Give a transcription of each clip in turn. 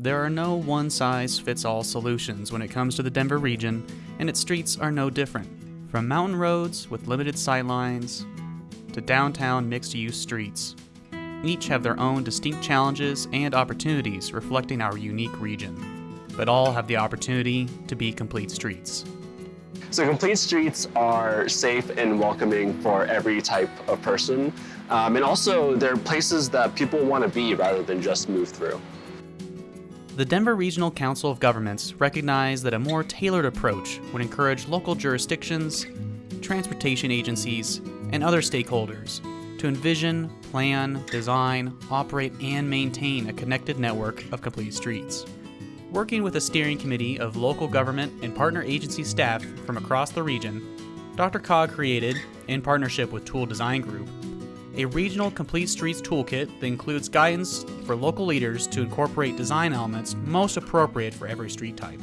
There are no one size fits all solutions when it comes to the Denver region, and its streets are no different. From mountain roads with limited sightlines to downtown mixed use streets, each have their own distinct challenges and opportunities reflecting our unique region, but all have the opportunity to be complete streets. So complete streets are safe and welcoming for every type of person. Um, and also they're places that people want to be rather than just move through. The Denver Regional Council of Governments recognized that a more tailored approach would encourage local jurisdictions, transportation agencies, and other stakeholders to envision, plan, design, operate, and maintain a connected network of complete streets. Working with a steering committee of local government and partner agency staff from across the region, DRCOG created, in partnership with Toole Design Group, a regional complete streets toolkit that includes guidance for local leaders to incorporate design elements most appropriate for every street type.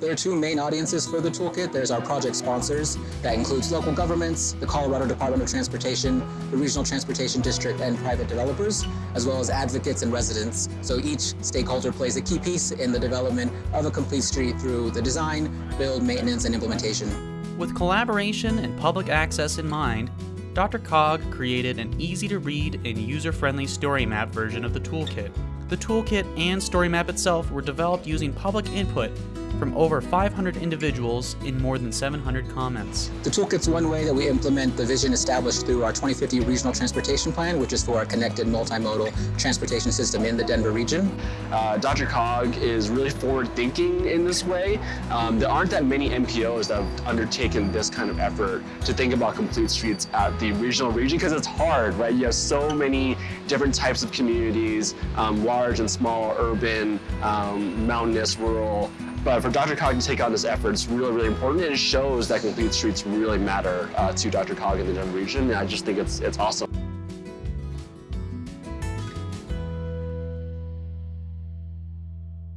There are two main audiences for the toolkit. There's our project sponsors, that includes local governments, the Colorado Department of Transportation, the Regional Transportation District, and private developers, as well as advocates and residents. So each stakeholder plays a key piece in the development of a complete street through the design, build, maintenance, and implementation. With collaboration and public access in mind, DRCOG created an easy-to-read and user-friendly story map version of the toolkit. The toolkit and story map itself were developed using public input from over 500 individuals in more than 700 comments. The toolkit's one way that we implement the vision established through our 2050 Regional Transportation Plan, which is for a connected multimodal transportation system in the Denver region. Uh, DRCOG is really forward-thinking in this way. Um, there aren't that many MPOs that have undertaken this kind of effort to think about complete streets at the regional region because it's hard, right? You have so many different types of communities, um, large and small, urban, um, mountainous, rural, but for DRCOG to take on this effort is really, really important, and it shows that complete streets really matter uh, to DRCOG in the Denver region, and I just think it's, it's awesome.